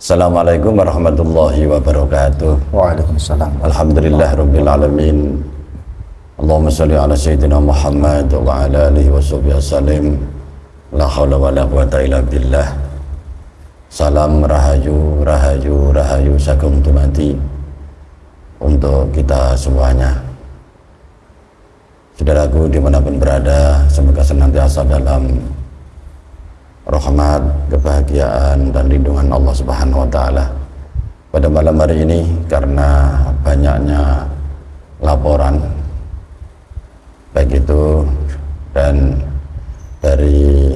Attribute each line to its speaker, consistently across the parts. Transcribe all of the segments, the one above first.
Speaker 1: Assalamualaikum warahmatullahi wabarakatuh.
Speaker 2: Waalaikumsalam.
Speaker 1: Alhamdulillah rabbil alamin. Allahumma salli ala sayyidina Muhammad wa ala alihi wa sahbihi wasallim. La haula wa la quwata illa billah. Salam rahayu, rahayu, rahayu sakum tumati untuk kita semuanya. Saudaraku di mana pun berada, semoga senantiasa dalam rahmat, kebahagiaan dan lindungan Allah Subhanahu wa taala. Pada malam hari ini karena banyaknya laporan baik itu dan dari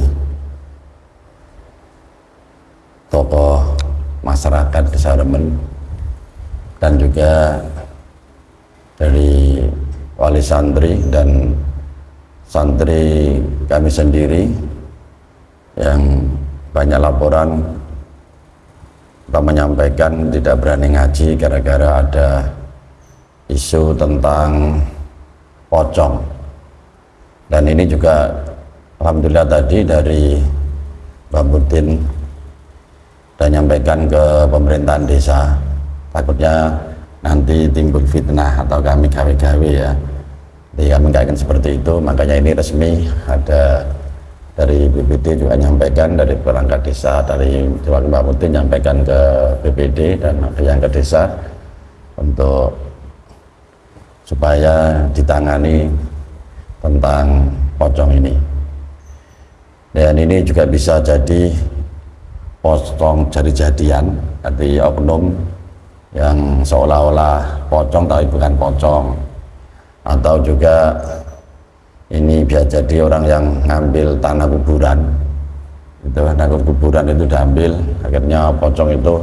Speaker 1: tokoh masyarakat Desa Remen dan juga dari wali santri dan santri kami sendiri yang banyak laporan kita menyampaikan tidak berani ngaji gara-gara ada isu tentang pocong. Dan ini juga Alhamdulillah tadi dari Mbak Mudin dan nyampaikan ke pemerintahan desa. Takutnya nanti timbul fitnah atau kami gawe-gawe ya. Jadi kami kaitkan seperti itu makanya ini resmi ada dari BPD juga nyampaikan dari perangkat desa dari Dewan Mbak Muti nyampaikan ke BPD dan yang ke desa untuk supaya ditangani tentang pocong ini. Dan ini juga bisa jadi pocong jadi jadian arti oknum yang seolah-olah pocong tapi bukan pocong. Atau juga ini biar jadi orang yang ngambil tanah kuburan. Itu tanah kuburan itu diambil akhirnya pocong itu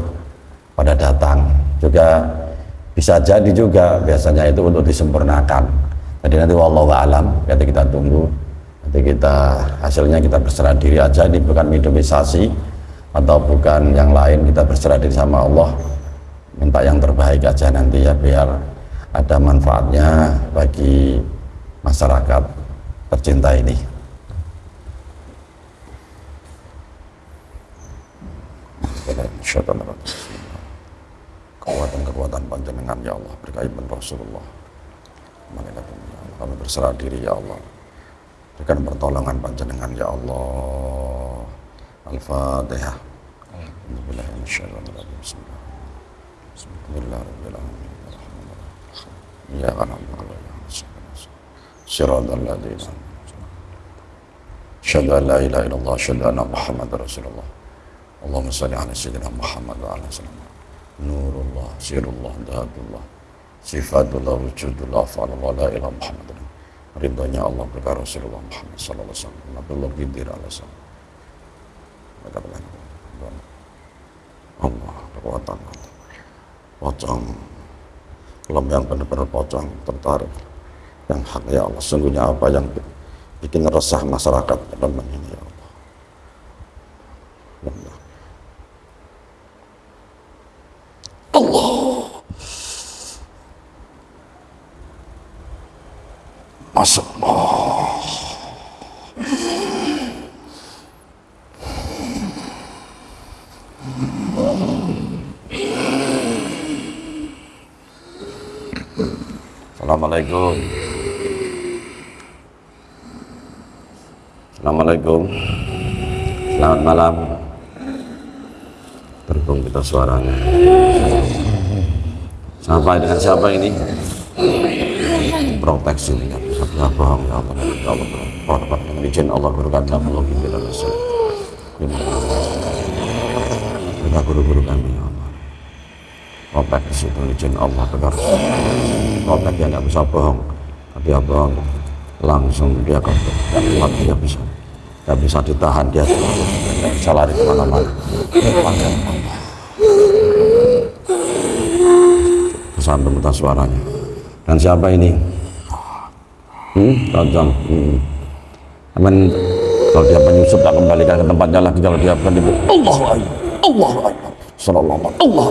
Speaker 1: pada datang. Juga bisa jadi juga biasanya itu untuk disempurnakan. Jadi nanti wallahu alam nanti kita tunggu. Nanti kita hasilnya kita berserah diri aja ini bukan minimalisasi atau bukan yang lain kita berserah diri sama Allah. Minta yang terbaik aja nanti ya biar ada manfaatnya bagi masyarakat tercinta ini. Kekuatan-kekuatan panjenengan ya Allah berkaitan Rasulullah. Kami berserah diri ya Allah. Berikan pertolongan panjenengan ya Allah. Al-Fatihah. Bismillahirrahmanirrahim. Ya Allah. صراط الذين أشهد أن لا إله إلا الله أشهد أن محمد رسول الله اللهم صل على سيدنا محمد وعلى سيدنا نور الله سير الله ذات الله صفات الله وجود الله أفعال الله لا إله محمد ridhonya Allah berkah Rasulullah Muhammad sallallahu alaihi wasallam Nabiullah Gidir alaihi salam katakan Allah kekuatan pocong kelam yang benar-benar pocong tertarik yang hak ya Allah. Sungguhnya apa yang bikin resah masyarakat teman ini ya Allah? Allah. Masya Allah. Assalamualaikum Assalamualaikum. Selamat malam. Terbang kita suaranya. Siapa dengan siapa ini? Proteksi ini bisa bohong ya Allah ya Allah Korban dengan izin Allah berkat Allah kita Rasul Kita guru-guru kami ya Allah. Proteksi itu izin Allah berkat Protek dia nggak bisa bohong Dia bohong langsung dia ke kuat dia bisa nggak bisa ditahan dia nggak bisa lari ke mana-mana. Kesantum entah suaranya. Dan siapa ini? Hmm? tajam. Hmm. Amin. Kalau dia penyusup tak kembalikan ke tempatnya lagi. Kalau dia bukan itu Allah Allah Sallallahu Allah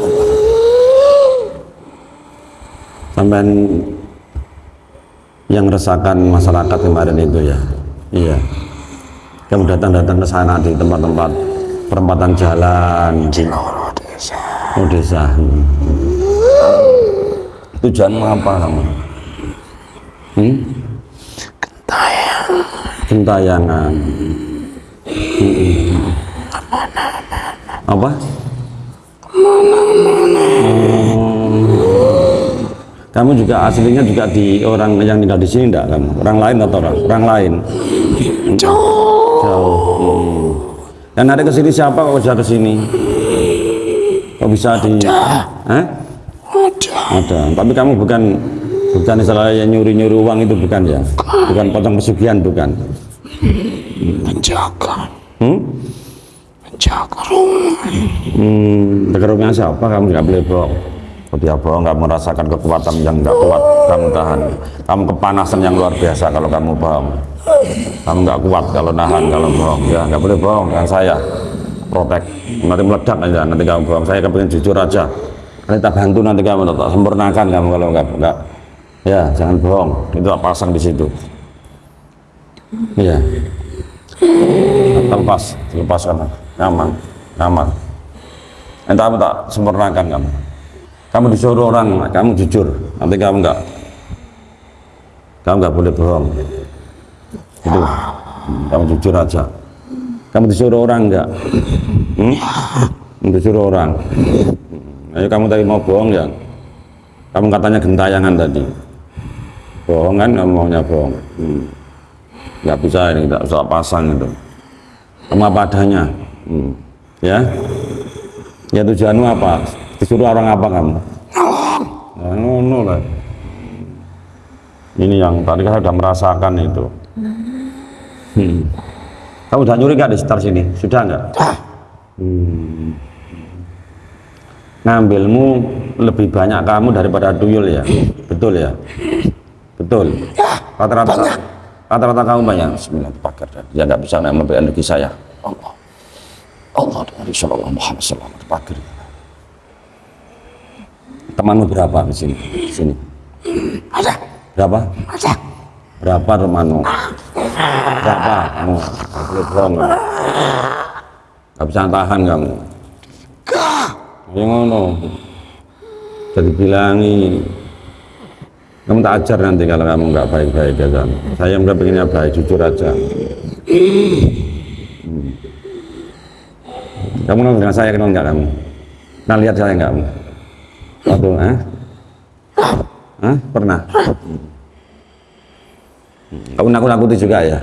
Speaker 1: sampai yang resahkan masyarakat kemarin itu ya. Iya kamu datang-datang ke sana di tempat-tempat perempatan jalan
Speaker 2: desa.
Speaker 1: Oh desa. Tujuanmu apa kamu? Hmm?
Speaker 2: Tayang.
Speaker 1: Gentayangan. Hmm. Apa? Oh. Kamu juga aslinya juga di orang yang tinggal di sini enggak kamu? Orang lain atau orang, orang lain?
Speaker 2: Jauh.
Speaker 1: Jauh. Hmm. Dan ada ke sini siapa kok bisa ke sini? Kok bisa di? Hah?
Speaker 2: Ada.
Speaker 1: Ada. Tapi kamu bukan bukan istilahnya nyuri-nyuri uang itu bukan ya? Bukan potong pesugihan bukan?
Speaker 2: Menjaga.
Speaker 1: Hmm?
Speaker 2: Menjaga rumah.
Speaker 1: Hmm, rumahnya siapa? Kamu nggak boleh bohong. Dia bohong, kamu merasakan kekuatan yang nggak kuat. Kamu tahan. Kamu kepanasan yang luar biasa kalau kamu bohong. Kamu nggak kuat kalau nahan, kalau bohong. Ya, nggak boleh bohong. Dengan saya protek. Nanti meledak aja. Nanti kamu bohong. Saya kepingin jujur aja. Nanti tak bantu nanti kamu tak sempurnakan kamu kalau nggak nggak. Ya, jangan bohong. Itu tak pasang di situ. Iya. Lepas, lepaskan. Nyaman, nyaman. Nanti kamu tak sempurnakan kamu kamu disuruh orang kamu jujur. Nanti kamu enggak kamu enggak boleh bohong. Itu kamu jujur aja. Kamu disuruh orang enggak hmm? disuruh orang. Ayo kamu tadi mau bohong ya? Kamu katanya gentayangan tadi. Bohong kan? Kamu maunya bohong. Hmm. nggak bisa ini nggak usah pasang itu. Kamu apa adanya? Hmm. ya? Ya tujuanmu apa disuruh orang apa kamu? Nah, ngono lah. Ini yang tadi kan sudah merasakan itu. Hmm. Kamu udah nyuri nggak di sekitar sini? Sudah nggak? Hmm. Ngambilmu lebih banyak kamu daripada tuyul ya? Betul ya? Betul. Rata-rata rata-rata kamu banyak. Bismillah pagar ya nggak bisa ngambil energi saya. Allah. Allah dari Rasulullah Muhammad SAW pagar temanmu berapa di sini? Di sini.
Speaker 2: Ada.
Speaker 1: Berapa?
Speaker 2: Ada.
Speaker 1: Berapa temanmu? Berapa? Kamu boleh bohong kamu. Gak bisa tahan kamu. Ya ngono. Jadi bilangi. Kamu tak ajar nanti kalau kamu nggak baik-baik ya kan. Saya nggak pengennya baik, jujur aja. Hmm. Kamu kenal dengan saya kenal nggak kamu? Nah lihat saya nggak kamu? Waduh, ah? Hah? Pernah? Kamu nakut-nakuti juga ya?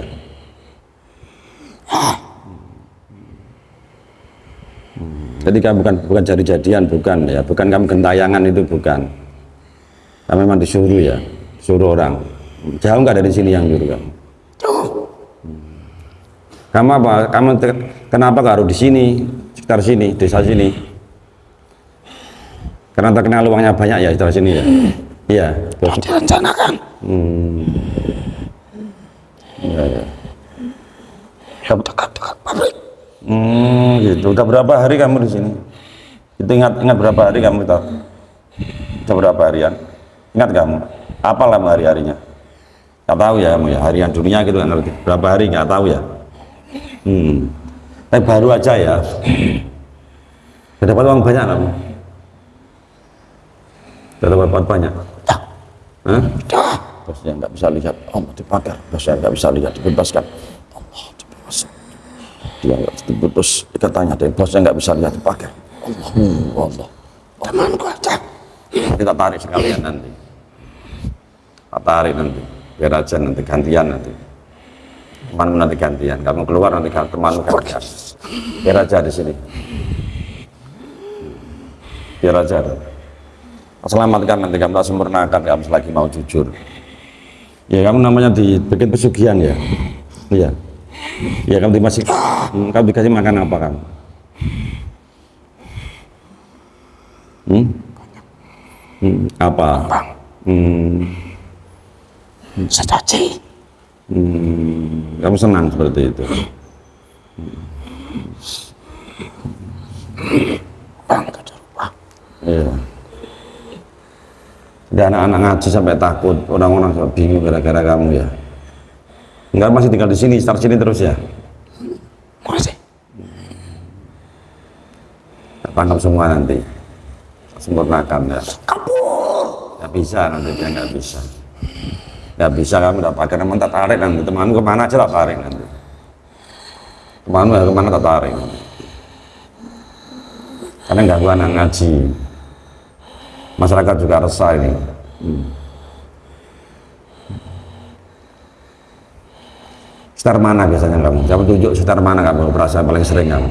Speaker 1: Jadi kamu bukan bukan jadi-jadian, bukan ya, bukan kamu gentayangan itu bukan. Kamu memang disuruh ya, suruh orang. Jauh nggak dari sini yang nyuruh kamu? Kamu apa? Kamu kenapa gak harus di sini, sekitar sini, desa sini? Karena terkenal uangnya banyak ya sekitar sini ya. Iya.
Speaker 2: Mau direncanakan.
Speaker 1: Hmm. Iya, ya.
Speaker 2: Yang dekat-dekat pabrik.
Speaker 1: Hmm, gitu. Udah berapa hari kamu di sini? Itu ingat ingat berapa hari kamu tahu? Udah berapa harian? Ingat kamu? Apa lah hari-harinya? Gak tahu ya kamu ya, harian dunia gitu kan ngerti. Berapa hari nggak tahu ya? Hmm. Tapi baru aja ya. Dapat uang banyak kamu? Banyak?
Speaker 2: Dah.
Speaker 1: Hah? Bosnya nggak bisa lihat, Allah dibakar. Bosnya nggak bisa lihat, dibebaskan. Allah dibebaskan. Dia nggak diputus ikatannya, dan bosnya nggak bisa lihat, dibakar. Allah, Allah.
Speaker 2: Temanku aja.
Speaker 1: Kita tarik sekalian nanti. Tak tarik nanti. Biar aja nanti gantian nanti. Temanmu nanti gantian. Kamu keluar nanti temanmu gantian. Biar aja di sini. Biar aja. Selamatkan nanti kamu tak sempurnakan kamu selagi mau jujur. Ya kamu namanya dibikin pesugihan ya. Iya. Ya kamu dimasih, hmm, kamu dikasih makan apa kamu? Hmm? Hmm, apa? Hmm,
Speaker 2: Sedaci.
Speaker 1: hmm, kamu senang seperti itu.
Speaker 2: Bang ke rumah.
Speaker 1: Iya. Ada anak-anak ngaji sampai takut, orang-orang bingung gara-gara kamu ya. Enggak masih tinggal di sini, start sini terus ya.
Speaker 2: Masih.
Speaker 1: tangkap semua nanti sempurnakan ya
Speaker 2: Kabur.
Speaker 1: nggak bisa nanti dia nggak bisa nggak bisa kamu tak pakai teman tak tarik nanti temanmu ke mana aja tak tarik nanti temanmu ya ke mana tak tarik karena ganggu anak ngaji masyarakat juga resah ini hmm. Mana biasanya kamu? Coba tunjuk setar mana kamu perasaan paling sering kamu?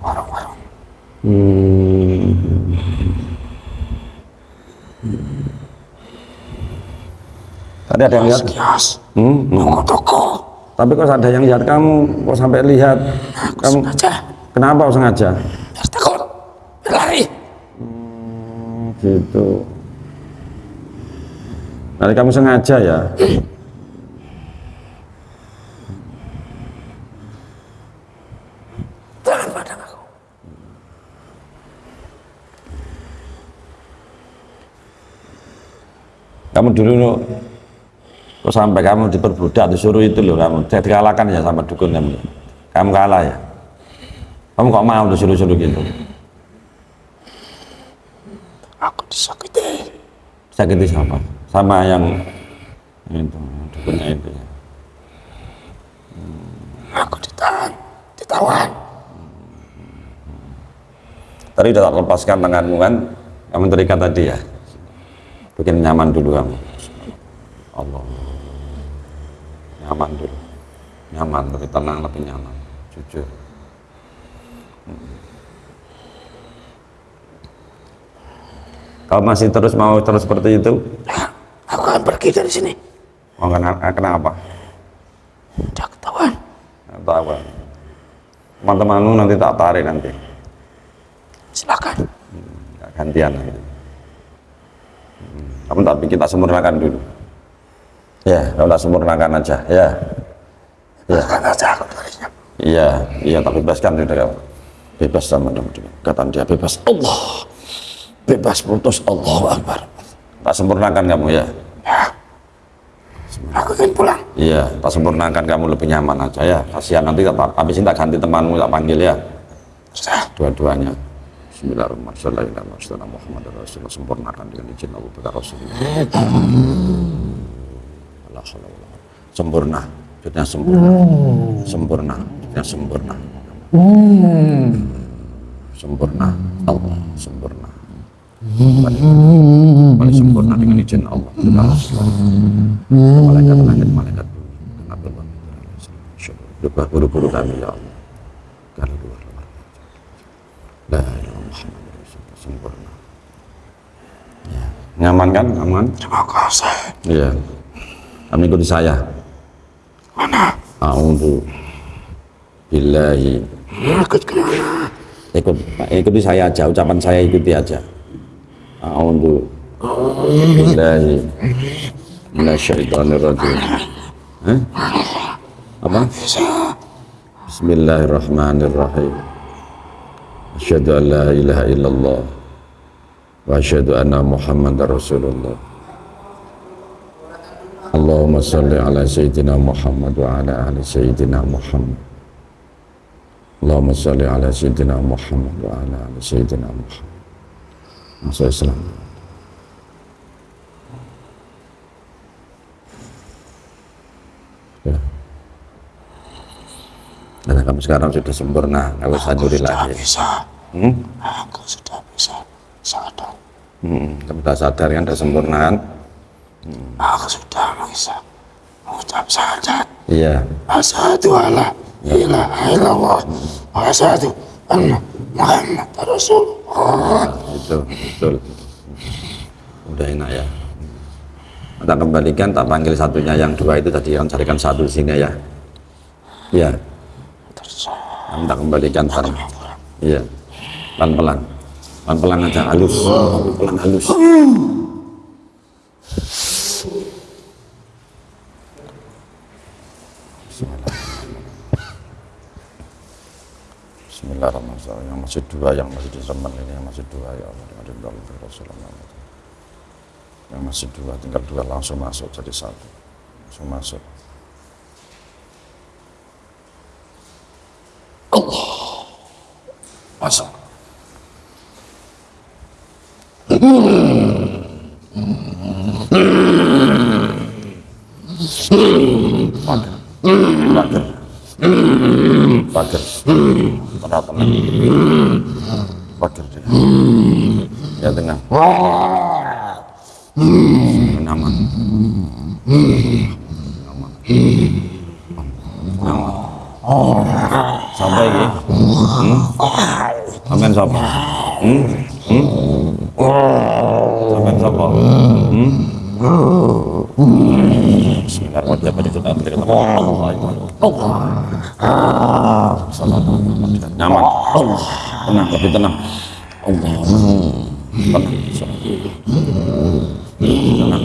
Speaker 2: Warung-warung.
Speaker 1: Hmm. Tadi ada yang lihat?
Speaker 2: Kios.
Speaker 1: Hmm.
Speaker 2: Toko-toko.
Speaker 1: Tapi kok ada yang lihat kamu, kok sampai lihat
Speaker 2: Aku
Speaker 1: kamu?
Speaker 2: sengaja.
Speaker 1: Kenapa sengaja?
Speaker 2: Biar.
Speaker 1: Gitu. Nanti kamu sengaja ya?
Speaker 2: Jangan pandang aku.
Speaker 1: Kamu dulu loh, kok sampai kamu diperbudak, disuruh itu loh kamu, saya dikalahkan ya sama dukun kamu. Kamu kalah ya? Kamu kok mau disuruh-suruh gitu?
Speaker 2: Aku disakiti.
Speaker 1: Sakiti siapa? Sama yang itu, dukunnya itu ya.
Speaker 2: Aku ditahan. Ditawan.
Speaker 1: Tadi udah tak lepaskan tanganmu kan? Kamu terikat tadi ya? Bikin nyaman dulu kamu. Allah. Nyaman dulu. Nyaman, lebih tenang, lebih nyaman. Jujur. Hmm. Kalau masih terus mau terus seperti itu,
Speaker 2: Aku akan pergi dari sini.
Speaker 1: mau kena, kenapa?
Speaker 2: Udah ketahuan.
Speaker 1: Apa? Teman-temanmu nanti tak tarik nanti.
Speaker 2: Silakan.
Speaker 1: Nggak gantian nanti. Hmm, Kamu tapi kita sempurnakan dulu. Ya, kamu tak sempurnakan aja. Ya, ya,
Speaker 2: Silakan aja aku darinya.
Speaker 1: iya, iya. Tak bebaskan sudah kamu. Bebas sama teman-teman. Kata dia bebas. Allah, bebas putus. Allah Akbar. Tak sempurnakan kamu ya.
Speaker 2: Ya. Aku ingin pulang.
Speaker 1: Iya, tak sempurnakan kamu lebih nyaman aja ya. Kasihan nanti tak, habis ini tak ganti temanmu tak panggil ya. Dua-duanya. Bismillahirrahmanirrahim. Muhammad Rasulullah sempurnakan dengan izin Abu Bakar Rasulullah. Allah Allah. Sempurna, maksudnya sempurna. Sempurna, maksudnya sempurna. Sempurna, Allah sempurna. Paling, sempurna dengan izin Allah. Dengan Rasulullah. Malaikat langit, malaikat bumi. Dan Abdullah. Doa guru-guru kami ya Allah. Kalau luar luar. La ilaha Muhammad Rasulullah sempurna. Ya. Nyaman kan? Aman?
Speaker 2: Terima kasih.
Speaker 1: Iya. Kami ikuti saya.
Speaker 2: Mana?
Speaker 1: A'udzu billahi.
Speaker 2: Ikut ke mana?
Speaker 1: Ikut ikuti saya aja, ucapan saya ikuti aja. أعوذ بالله من الشيطان الرجيم. بسم
Speaker 2: الله
Speaker 1: الرحمن الرحيم. أشهد أن لا إله إلا الله وأشهد أن محمد رسول الله. اللهم صل على سيدنا محمد وعلى آل سيدنا محمد. اللهم صل على سيدنا محمد وعلى آل سيدنا محمد. Masuk Islam. Ya. Karena kamu sekarang sudah sempurna, nggak usah nyuri
Speaker 2: Sudah
Speaker 1: lagi.
Speaker 2: bisa.
Speaker 1: Hmm?
Speaker 2: Aku sudah bisa. Sadar.
Speaker 1: Hmm, kamu sudah sadar kan, sudah sempurna kan?
Speaker 2: Aku sudah bisa. Mengucap syahadat.
Speaker 1: Iya.
Speaker 2: Asyhadu alla ilaha illallah. Wa asyhadu anna Muhammad Rasulullah.
Speaker 1: Itu betul. Udah enak ya. Kita kembalikan tak panggil satunya yang dua itu tadi yang carikan satu sini ya.
Speaker 2: Terus
Speaker 1: kita kembalikan sekarang iya. Pelan pelan pelan pelan aja halus. Pelan pelan halus Bismillahirrahmanirrahim. Yang masih dua, yang masih di semen ini yang masih dua ya Allah. Yang masih dua, tinggal dua langsung masuk jadi satu. Langsung masuk.
Speaker 2: masuk.
Speaker 1: Pager. Pager. Pager. Tenang. Pager. dia. Ya tengah. Nyaman. Nyaman. Nyaman. Sampai ini. Hmm? Sampai? Hmm? Hmm? Sampai? Hmm? Bismillahirrahmanirrahim. Nyaman. Tenang, lebih tenang. Allah. Tenang. Tenang.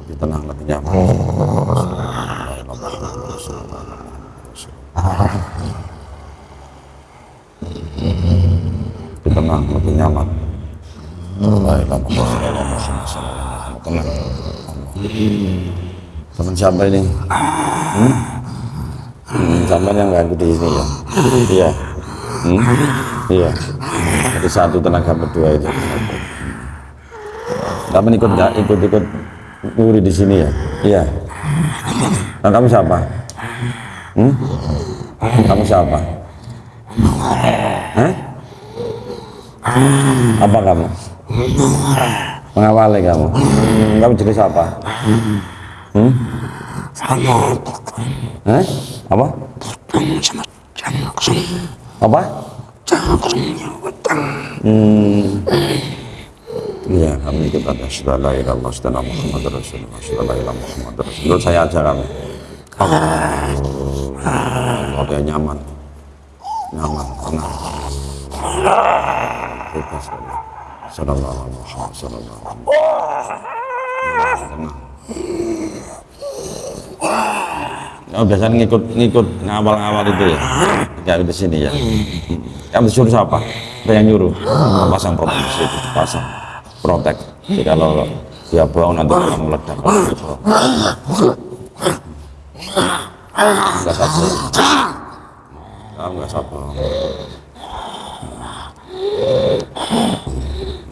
Speaker 1: Lebih tenang, lebih nyaman. Lebih tenang, lebih nyaman. Tenang. Teman siapa ini? Hmm? Hmm, sampai yang ganggu di sini ya? Iya. Hmm? Iya. Jadi satu tenaga berdua ini. Kamu ikut nggak? Ikut-ikut nguri di sini ya? Iya. Nah, kamu siapa? Hmm? Kamu siapa? Hah? Apa kamu? Mengawali kamu. Kamu jadi siapa? Hmm?
Speaker 2: Sama
Speaker 1: Hah? Apa?
Speaker 2: sama.
Speaker 1: Apa? Hmm. Iya, kami ikut ada Muhammad Rasulullah Muhammad Rasulullah. Saya aja. Allah dia nyaman, nyaman, tenang. Bebas Muhammad. Tenang. Oh, biasanya ngikut ngikut ngawal-ngawal itu ya, kayak di sini ya. Kamu disuruh siapa? Ada yang nyuruh pasang protek di situ, pasang protek. Jadi kalau dia bohong nanti kamu meledak. Enggak satu. Kamu enggak satu.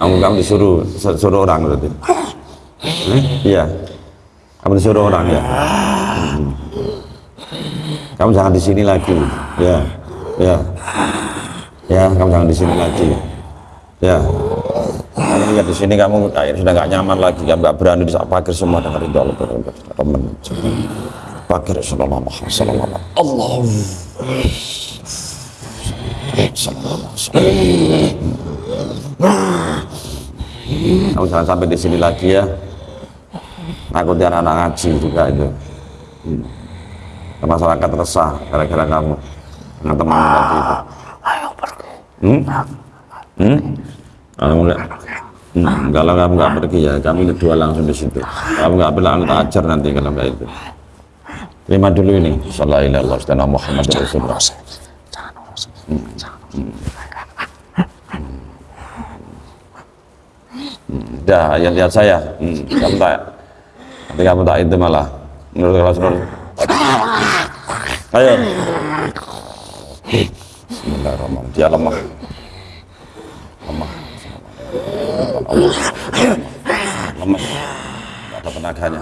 Speaker 1: Kamu kamu disuruh disuruh orang berarti. Hmm? Kamu disuruh orang ya. Kamu jangan di sini lagi. Ya. Ya. Ya, kamu jangan di sini lagi. Ya. Kamu lihat di sini kamu kayak sudah nggak nyaman lagi, kamu nggak berani di pagar semua dengan ridho Allah teman. Alaihi wasallam. Allah. Sallallahu alaihi Kamu jangan sampai di sini lagi ya. Takutnya anak-anak ngaji juga itu. Hmm. Masyarakat resah gara-gara kamu dengan teman tadi itu.
Speaker 2: Ayo pergi.
Speaker 1: Hmm? Hmm? Enggak, hmm, kalau kamu nggak pergi ya, kamu ini dua langsung di situ. Kamu nggak bilang tak ajar nanti kalau nggak itu. Terima dulu ini. Sallallahu alaihi Muhammad Rasulullah.
Speaker 2: Jangan urus. Jangan
Speaker 1: Dah, ya lihat saya. Hmm, tak, nanti kamu tak itu malah. Menurut Rasulullah. Ayo. Bismillahirrahmanirrahim. Dia lemah. Lemah. Allah. Lemah. Tidak ada tenaganya.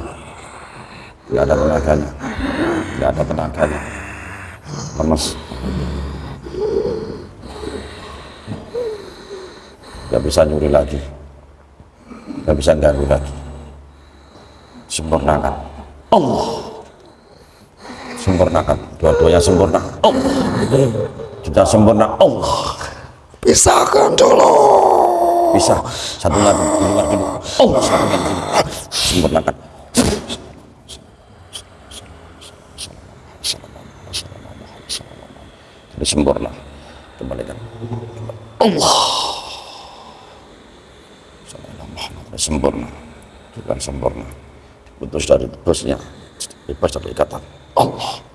Speaker 1: Tidak ada tenaganya. Tidak ada tenaganya. Lemes. Tidak bisa nyuri lagi. Tidak bisa ganggu lagi. Sempurnakan. Allah. Sempurnakan. Dua-duanya sempurna. Allah. Kita sempurna. Allah.
Speaker 2: Pisahkan dulu.
Speaker 1: bisa satu lagi. Di luar dulu Allah. Satu lagi. Dulu. sempurnakan. Jadi sempurna. Kembalikan. Allah. Sempurna. Bukan sempurna putus dari bosnya bebas dari ikatan Allah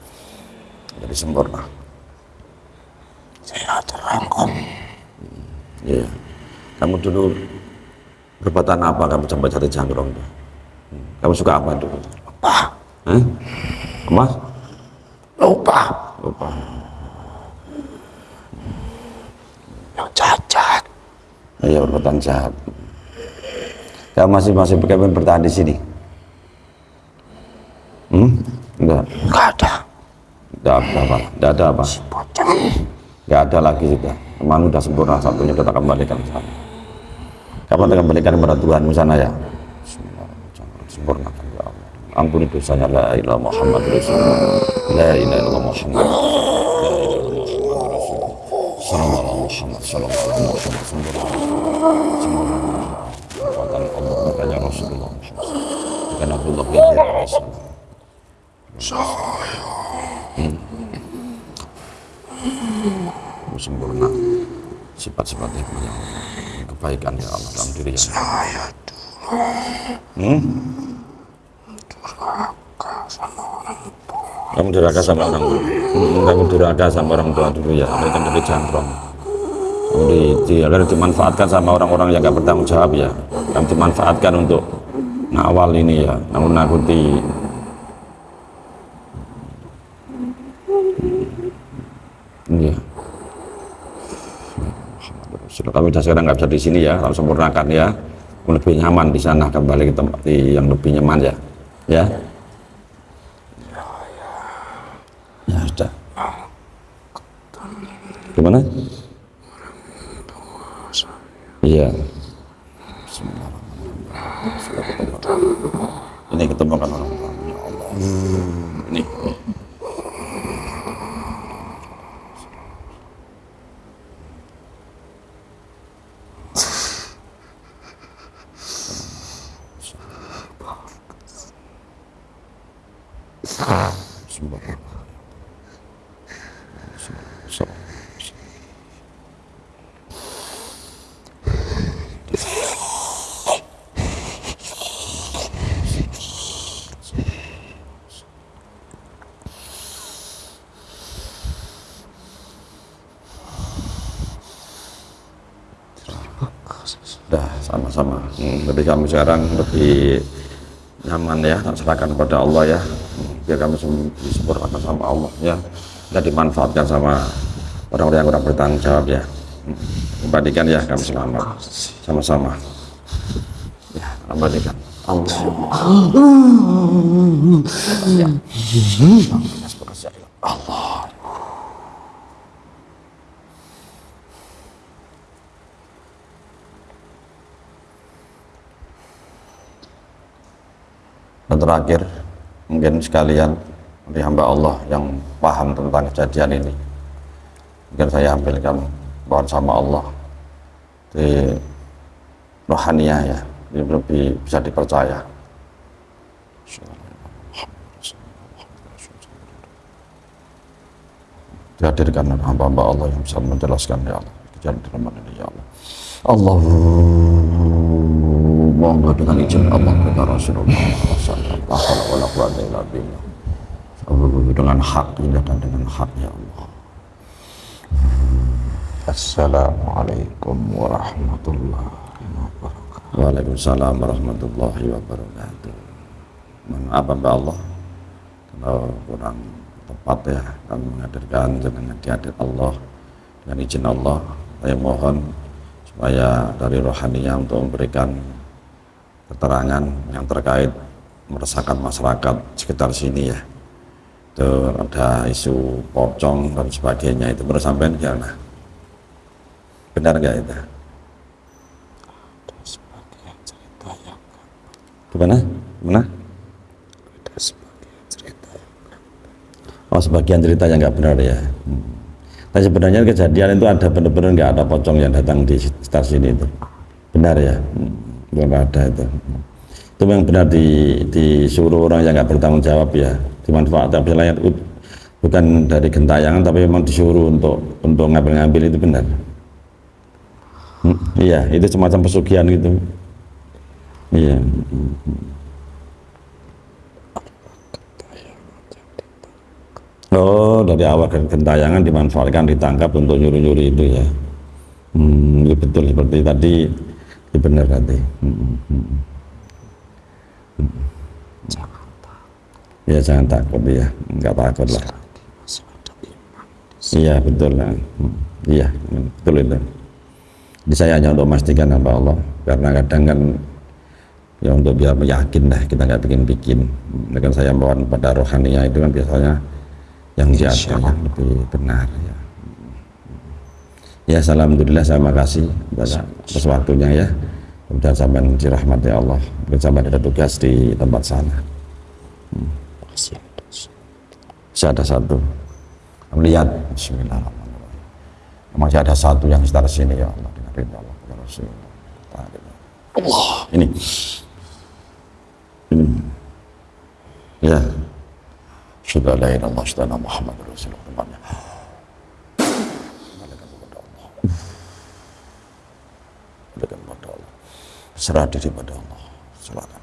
Speaker 1: jadi sempurna
Speaker 2: Saya terangkum.
Speaker 1: Iya. Kamu dulu perbuatan apa kamu sampai jatuh jangkrong? Kamu suka apa dulu?
Speaker 2: Lupa.
Speaker 1: Hah? Apa?
Speaker 2: Lupa.
Speaker 1: Lupa.
Speaker 2: cacat.
Speaker 1: Iya perbuatan jahat. Kamu masih masih pengen bertahan di sini? Hmm? Enggak.
Speaker 2: Enggak ada.
Speaker 1: Enggak ada apa? Enggak ada apa?
Speaker 2: Bocah.
Speaker 1: Enggak ada lagi sudah. Ke mana udah sempurna satunya udah tak kembalikan ke sana. Kapan tak kembalikan kepada Tuhan sana ya? Ya Allah. Ampuni dosanya la ilaha Muhammad Rasulullah. La ilaha illallah Muhammad. Rasulullah. Sallallahu Muhammad sallallahu Muhammad sempurna. Sempurna. Kekuatan Allah makanya Rasulullah Muhammad. Bukan Abdullah bin Rasul. Sempurna. Sifat-sifat yang kebaikan ya Allah dalam diri yang
Speaker 2: Saya
Speaker 1: hmm? kamu durhaka sama orang tua? Hmm, kamu durhaka sama orang tua dulu ya itu kan dari jangkron kamu di, di, dimanfaatkan sama orang-orang yang gak bertanggung jawab ya. Kamu dimanfaatkan untuk ngawal ini ya namun nakuti Iya. Sudah kami sudah sekarang nggak bisa di sini ya, kalau sempurnakan ya, lebih nyaman di sana kembali ke tempat yang lebih nyaman ya, ya. Ya sudah. Gimana? Iya. Ini ketemukan orang. Ya Allah. Ini. ini. Bismillahirrahmanirrahim. Sudah sama-sama. Lebih kami sekarang lebih nyaman ya, serahkan kepada Allah ya. Biar kami sem- disempurnakan sama Allah ya. Dan dimanfaatkan sama orang-orang yang kurang bertanggung jawab ya. Kembalikan ya kami selamat. Sama-sama. Ya, kembalikan. Allah. Ya. Allah. Dan terakhir, mungkin sekalian dari hamba Allah yang paham tentang kejadian ini. Mungkin saya ambilkan mohon sama Allah di rohaniah ya, ini lebih bisa dipercaya. Dihadirkan hamba-hamba Allah yang bisa menjelaskan ya Allah. Kejadian di rumah ini ya Allah. Allahumma dengan izin Allah kepada Rasulullah wasallam dengan hak dan dengan hak ya Allah.
Speaker 2: Assalamualaikum warahmatullahi wabarakatuh.
Speaker 1: Waalaikumsalam warahmatullahi wabarakatuh. Maaf Mbak Allah kalau kurang tepat ya kami menghadirkan dengan dihadir Allah dengan izin Allah saya mohon supaya dari rohaninya untuk memberikan keterangan yang terkait meresahkan masyarakat sekitar sini ya. Itu ada isu pocong dan sebagainya. Itu menurut sampean gimana benar nggak itu?
Speaker 2: Ada sebagian cerita yang
Speaker 1: gimana? Gimana?
Speaker 2: Ada sebagian cerita yang
Speaker 1: oh sebagian cerita yang nggak benar ya. Hmm. Tapi sebenarnya kejadian itu ada benar-benar nggak ada pocong yang datang di sekitar sini itu. Benar ya? Hmm. benar ada itu. Hmm. Itu yang benar di, disuruh orang yang nggak bertanggung jawab ya dimanfaatkan misalnya bukan dari gentayangan tapi memang disuruh untuk untuk ngambil-ngambil itu benar Hmm, iya itu semacam pesugihan gitu iya Hmm. Oh, dari awal gentayangan dimanfaatkan, ditangkap untuk nyuri-nyuri itu ya. Hmm, itu betul seperti tadi, itu benar tadi. Hmm, hmm, hmm.
Speaker 2: jangan takut
Speaker 1: Ya jangan takut ya, nggak takut lah. Iya betul lah. Hmm, Iya betul itu. Jadi saya hanya untuk memastikan hamba Allah karena kadang kan ya untuk biar yakin dah kita nggak bikin-bikin. Dengan saya mohon pada rohania itu kan biasanya yang atas yang lebih benar ya. Ya, alhamdulillah saya makasih atas waktunya ya. Kemudian sampai dirahmati Allah. Mungkin sampai ada tugas di tempat sana.
Speaker 2: Ada.
Speaker 1: Masih ada satu. Melihat Bismillahirrahmanirrahim. Masih ada satu yang sekitar sini ya Allah dengan ridha Allah ya Rasulullah. Allah ini. Ini. Ya. Sudah la ilaha illallah sudah Muhammad Rasulullah Allah. Allah. Serah diri pada Allah. Allah.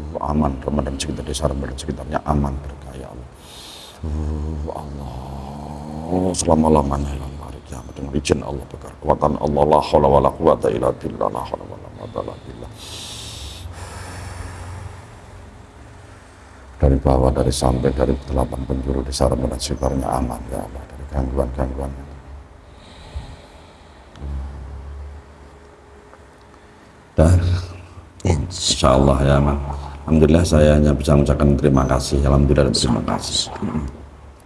Speaker 1: aman Ramadan sekitar desa Ramadan sekitarnya aman berkah ya Allah Allah selama-lamanya ya Allah kiamat dengan izin Allah kekuatan Allah la hawla wa la quwata illa billah la hawla wa la quwata illa billah. Dari bawah, dari samping, dari delapan penjuru di Ramadan sekitarnya aman ya Allah dari gangguan-gangguan. Dah, insya Allah ya man. Alhamdulillah saya hanya bisa mengucapkan terima kasih. Alhamdulillah dan terima kasih.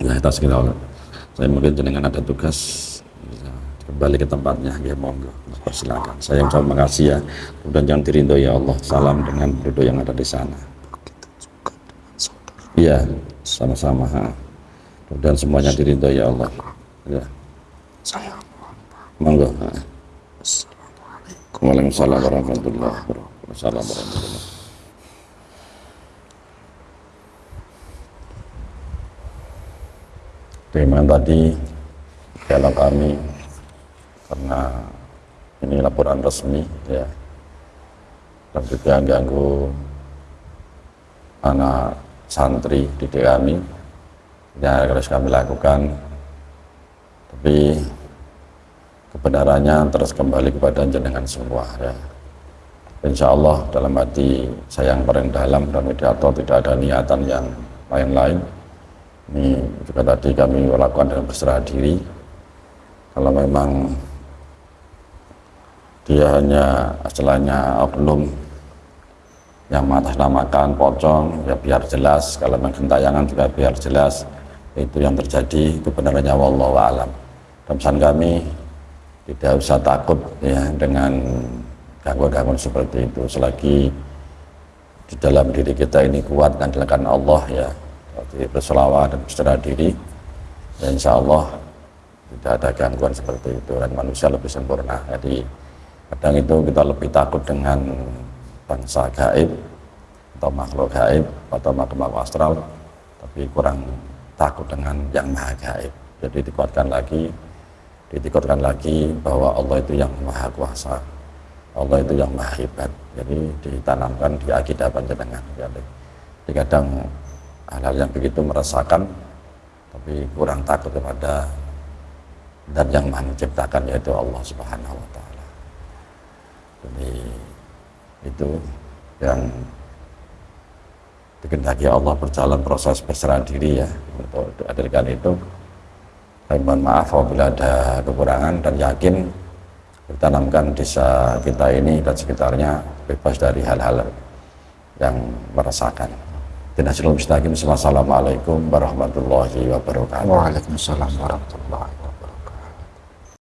Speaker 1: Ya kita sekira saya mungkin jenengan ada tugas. Bisa kembali ke tempatnya. Ya monggo. Persilakan saya ucap makasih ya. Kemudian jangan dirindo ya Allah. Salam dengan penduduk yang ada di sana. Iya sama-sama kemudian semuanya dirindo ya Allah. Ya.
Speaker 2: Saya
Speaker 1: monggo.
Speaker 2: Assalamualaikum.
Speaker 1: Warahmatullahi wabarakatuh. Waalaikumsalam warahmatullahi Dengan tadi dialog kami karena ini laporan resmi ya dan juga ganggu anak santri di kami yang harus kami lakukan tapi kebenarannya terus kembali kepada jenengan semua ya. Insya Allah dalam hati saya yang paling dalam dan mediator tidak ada niatan yang lain-lain. Ini juga tadi kami lakukan dengan berserah diri. Kalau memang dia hanya istilahnya oknum yang mengatasnamakan pocong ya biar jelas. Kalau memang gentayangan juga biar jelas itu yang terjadi kebenarannya wallahu alam. Dan kami tidak usah takut ya dengan gangguan-gangguan seperti itu. Selagi di dalam diri kita ini kuat dan Allah ya seperti berselawat dan berserah diri. Ya insya Allah tidak ada gangguan seperti itu. Dan manusia lebih sempurna. Jadi kadang itu kita lebih takut dengan bangsa gaib atau makhluk gaib atau makhluk astral. Tapi kurang takut dengan yang maha gaib. Jadi dikuatkan lagi ditikutkan lagi bahwa Allah itu yang maha kuasa. Allah itu yang maha hebat. Jadi ditanamkan di akidah panjenengan. Jadi, jadi kadang hal-hal yang begitu merasakan tapi kurang takut kepada dan yang menciptakan yaitu Allah subhanahu wa ta'ala jadi itu yang dikendaki Allah berjalan proses berserah diri ya untuk dihadirkan itu saya mohon maaf apabila ada kekurangan dan yakin ditanamkan desa kita ini dan sekitarnya bebas dari hal-hal yang merasakan. Dinasirul Mustaqim. Wassalamualaikum warahmatullahi wabarakatuh.
Speaker 2: Waalaikumsalam warahmatullahi wabarakatuh.